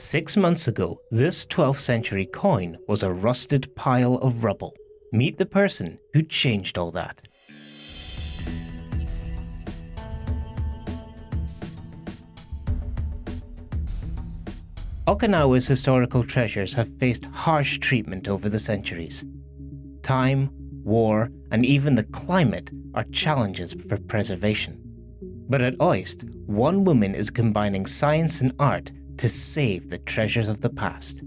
Six months ago, this 12th century coin was a rusted pile of rubble. Meet the person who changed all that. Okinawa's historical treasures have faced harsh treatment over the centuries. Time, war, and even the climate are challenges for preservation. But at OIST, one woman is combining science and art to save the treasures of the past.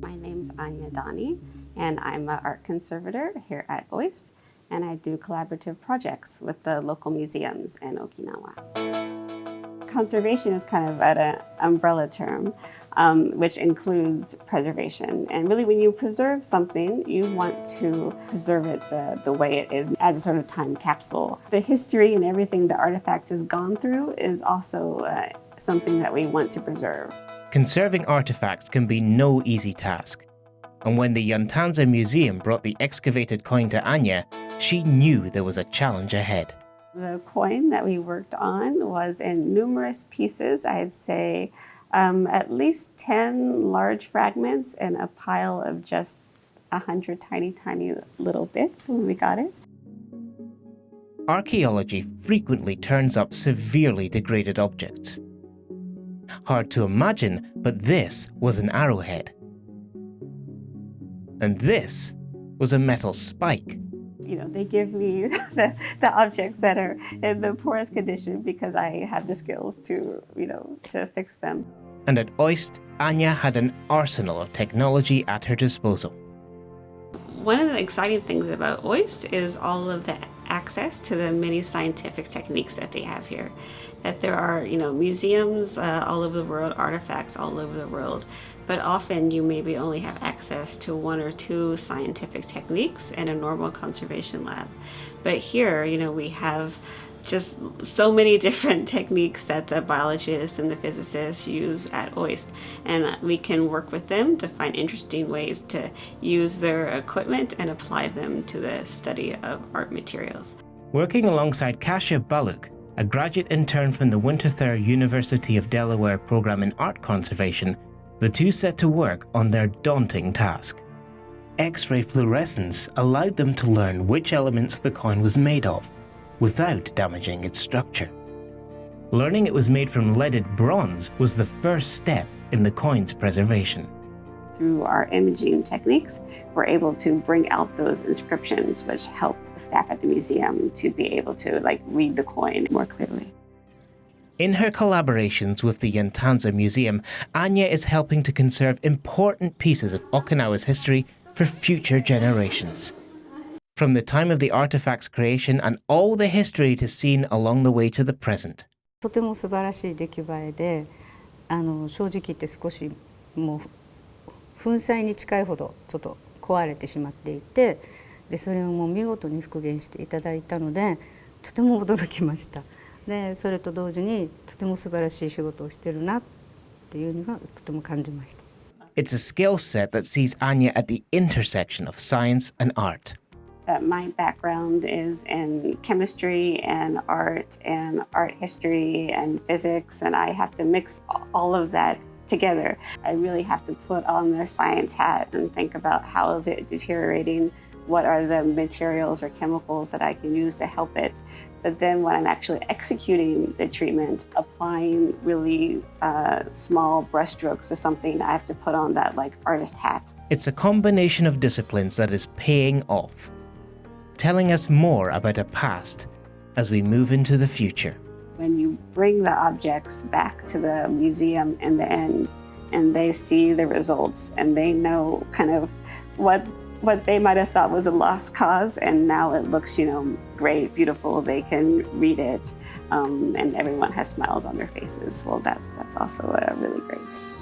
My name's Anya Dani, and I'm an art conservator here at OIST, and I do collaborative projects with the local museums in Okinawa. Conservation is kind of an umbrella term, um, which includes preservation. And really when you preserve something, you want to preserve it the, the way it is as a sort of time capsule. The history and everything the artifact has gone through is also uh, something that we want to preserve. Conserving artifacts can be no easy task. And when the Yantanza Museum brought the excavated coin to Anya, she knew there was a challenge ahead. The coin that we worked on was in numerous pieces. I'd say um, at least 10 large fragments and a pile of just 100 tiny, tiny little bits when we got it. Archaeology frequently turns up severely degraded objects. Hard to imagine, but this was an arrowhead. And this was a metal spike. You know, they give me the, the objects that are in the poorest condition because I have the skills to, you know, to fix them. And at OIST, Anya had an arsenal of technology at her disposal. One of the exciting things about OIST is all of the access to the many scientific techniques that they have here. That there are, you know, museums uh, all over the world, artifacts all over the world, but often you maybe only have access to one or two scientific techniques in a normal conservation lab. But here, you know, we have just so many different techniques that the biologists and the physicists use at OIST and we can work with them to find interesting ways to use their equipment and apply them to the study of art materials. Working alongside Kasia Baluk, a graduate intern from the Winterthur University of Delaware program in art conservation, the two set to work on their daunting task. X-ray fluorescence allowed them to learn which elements the coin was made of without damaging its structure. Learning it was made from leaded bronze was the first step in the coin's preservation. Through our imaging techniques, we're able to bring out those inscriptions, which help the staff at the museum to be able to like read the coin more clearly. In her collaborations with the Yantanza Museum, Anya is helping to conserve important pieces of Okinawa's history for future generations from the time of the artifact's creation and all the history it has seen along the way to the present. とても素晴らしい出来栄えであの正直言って少しもう粉砕に近いほどちょっと壊れてしまっていてでそれをもう見事に復元していただいたのでとても驚きましたでそれと同時にとても素晴らしい仕事をしてるなっていうのがとても感じました It's a skill set that sees Anya at the intersection of science and art. That my background is in chemistry and art and art history and physics, and I have to mix all of that together. I really have to put on the science hat and think about how is it deteriorating, what are the materials or chemicals that I can use to help it. But then when I'm actually executing the treatment, applying really uh, small brushstrokes to something, I have to put on that like artist hat. It's a combination of disciplines that is paying off telling us more about a past as we move into the future. When you bring the objects back to the museum in the end and they see the results and they know kind of what what they might have thought was a lost cause and now it looks you know great beautiful they can read it um, and everyone has smiles on their faces well that's that's also a really great thing